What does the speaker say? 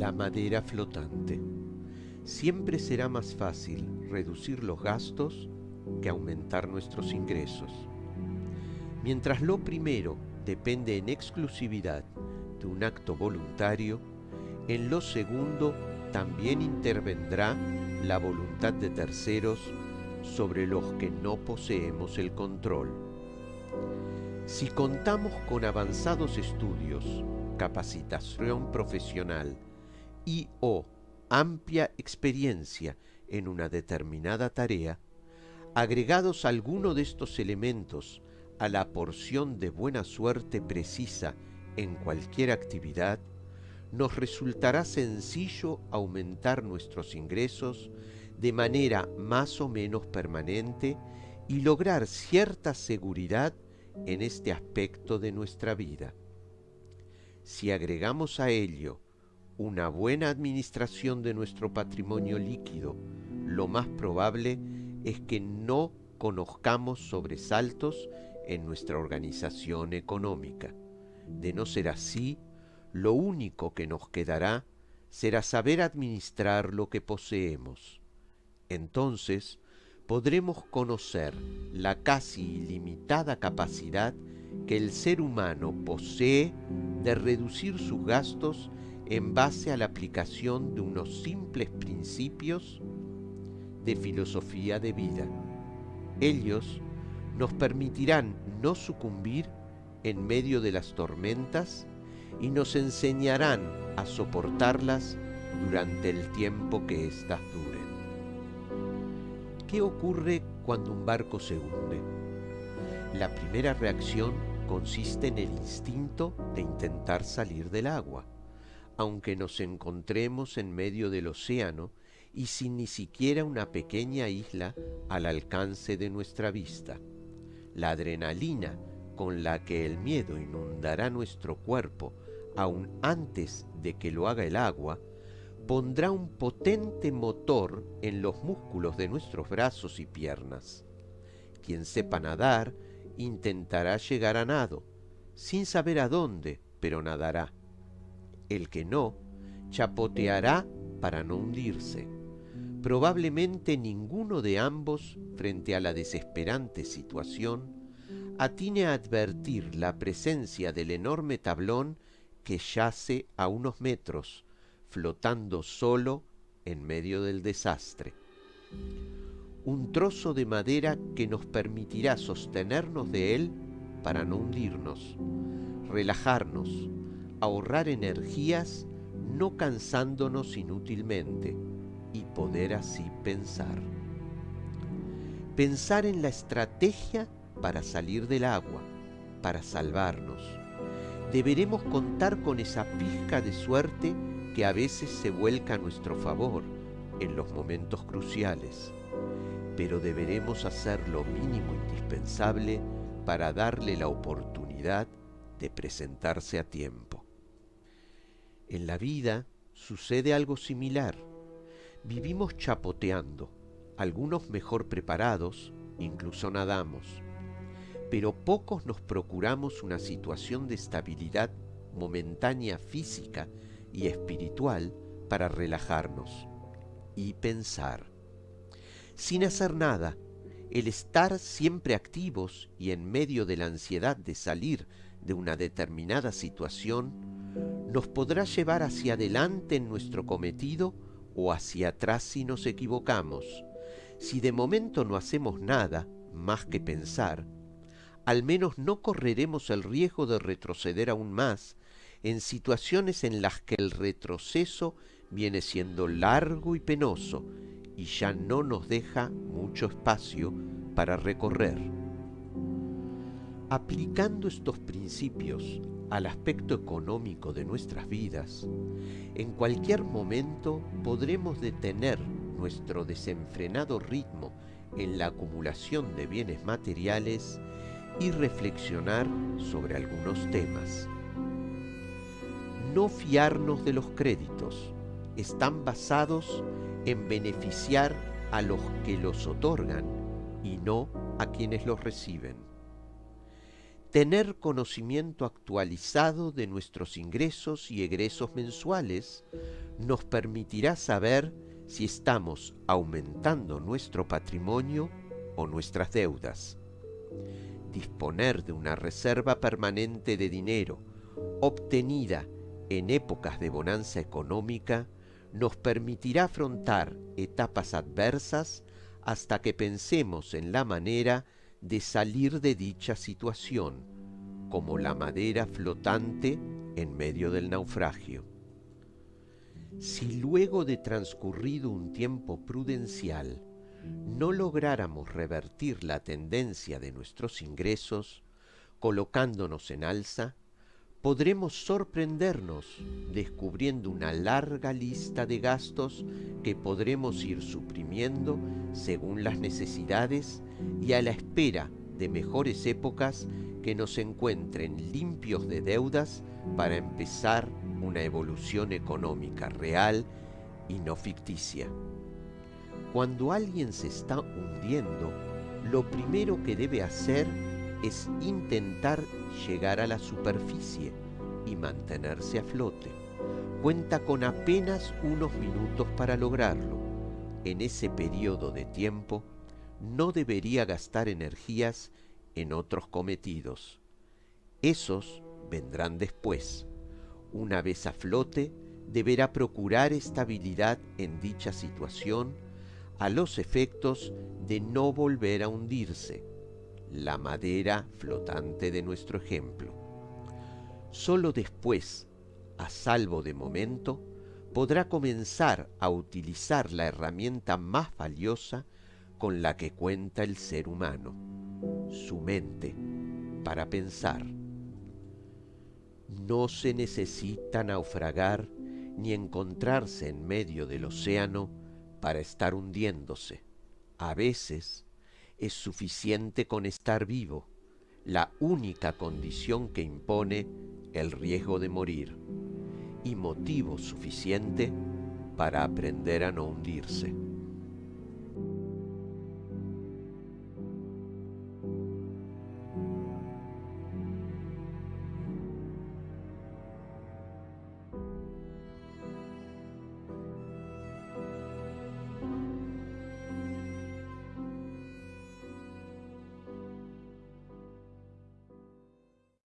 La madera flotante. Siempre será más fácil reducir los gastos que aumentar nuestros ingresos. Mientras lo primero depende en exclusividad de un acto voluntario, en lo segundo también intervendrá la voluntad de terceros sobre los que no poseemos el control. Si contamos con avanzados estudios, capacitación profesional y o amplia experiencia en una determinada tarea, agregados alguno de estos elementos a la porción de buena suerte precisa en cualquier actividad, nos resultará sencillo aumentar nuestros ingresos de manera más o menos permanente y lograr cierta seguridad en este aspecto de nuestra vida. Si agregamos a ello una buena administración de nuestro patrimonio líquido, lo más probable es que no conozcamos sobresaltos en nuestra organización económica. De no ser así, lo único que nos quedará será saber administrar lo que poseemos. Entonces podremos conocer la casi ilimitada capacidad que el ser humano posee de reducir sus gastos en base a la aplicación de unos simples principios de filosofía de vida. Ellos nos permitirán no sucumbir en medio de las tormentas y nos enseñarán a soportarlas durante el tiempo que éstas duren. ¿Qué ocurre cuando un barco se hunde? La primera reacción consiste en el instinto de intentar salir del agua, aunque nos encontremos en medio del océano y sin ni siquiera una pequeña isla al alcance de nuestra vista la adrenalina con la que el miedo inundará nuestro cuerpo aún antes de que lo haga el agua, pondrá un potente motor en los músculos de nuestros brazos y piernas. Quien sepa nadar intentará llegar a nado, sin saber a dónde, pero nadará. El que no, chapoteará para no hundirse. Probablemente ninguno de ambos, frente a la desesperante situación, atine a advertir la presencia del enorme tablón que yace a unos metros, flotando solo en medio del desastre. Un trozo de madera que nos permitirá sostenernos de él para no hundirnos, relajarnos, ahorrar energías no cansándonos inútilmente y poder así pensar. Pensar en la estrategia para salir del agua, para salvarnos. Deberemos contar con esa pizca de suerte que a veces se vuelca a nuestro favor en los momentos cruciales, pero deberemos hacer lo mínimo indispensable para darle la oportunidad de presentarse a tiempo. En la vida sucede algo similar. Vivimos chapoteando, algunos mejor preparados, incluso nadamos, pero pocos nos procuramos una situación de estabilidad momentánea física y espiritual para relajarnos y pensar. Sin hacer nada, el estar siempre activos y en medio de la ansiedad de salir de una determinada situación nos podrá llevar hacia adelante en nuestro cometido o hacia atrás si nos equivocamos. Si de momento no hacemos nada más que pensar, al menos no correremos el riesgo de retroceder aún más en situaciones en las que el retroceso viene siendo largo y penoso y ya no nos deja mucho espacio para recorrer. Aplicando estos principios al aspecto económico de nuestras vidas, en cualquier momento podremos detener nuestro desenfrenado ritmo en la acumulación de bienes materiales y reflexionar sobre algunos temas. No fiarnos de los créditos. Están basados en beneficiar a los que los otorgan y no a quienes los reciben. Tener conocimiento actualizado de nuestros ingresos y egresos mensuales nos permitirá saber si estamos aumentando nuestro patrimonio o nuestras deudas. Disponer de una reserva permanente de dinero obtenida en épocas de bonanza económica nos permitirá afrontar etapas adversas hasta que pensemos en la manera de salir de dicha situación, como la madera flotante en medio del naufragio. Si luego de transcurrido un tiempo prudencial no lográramos revertir la tendencia de nuestros ingresos, colocándonos en alza, podremos sorprendernos descubriendo una larga lista de gastos que podremos ir suprimiendo según las necesidades y a la espera de mejores épocas que nos encuentren limpios de deudas para empezar una evolución económica real y no ficticia. Cuando alguien se está hundiendo, lo primero que debe hacer es intentar llegar a la superficie y mantenerse a flote. Cuenta con apenas unos minutos para lograrlo. En ese periodo de tiempo no debería gastar energías en otros cometidos. Esos vendrán después. Una vez a flote, deberá procurar estabilidad en dicha situación a los efectos de no volver a hundirse la madera flotante de nuestro ejemplo. Solo después, a salvo de momento, podrá comenzar a utilizar la herramienta más valiosa con la que cuenta el ser humano, su mente, para pensar. No se necesita naufragar ni encontrarse en medio del océano para estar hundiéndose. A veces es suficiente con estar vivo, la única condición que impone el riesgo de morir y motivo suficiente para aprender a no hundirse.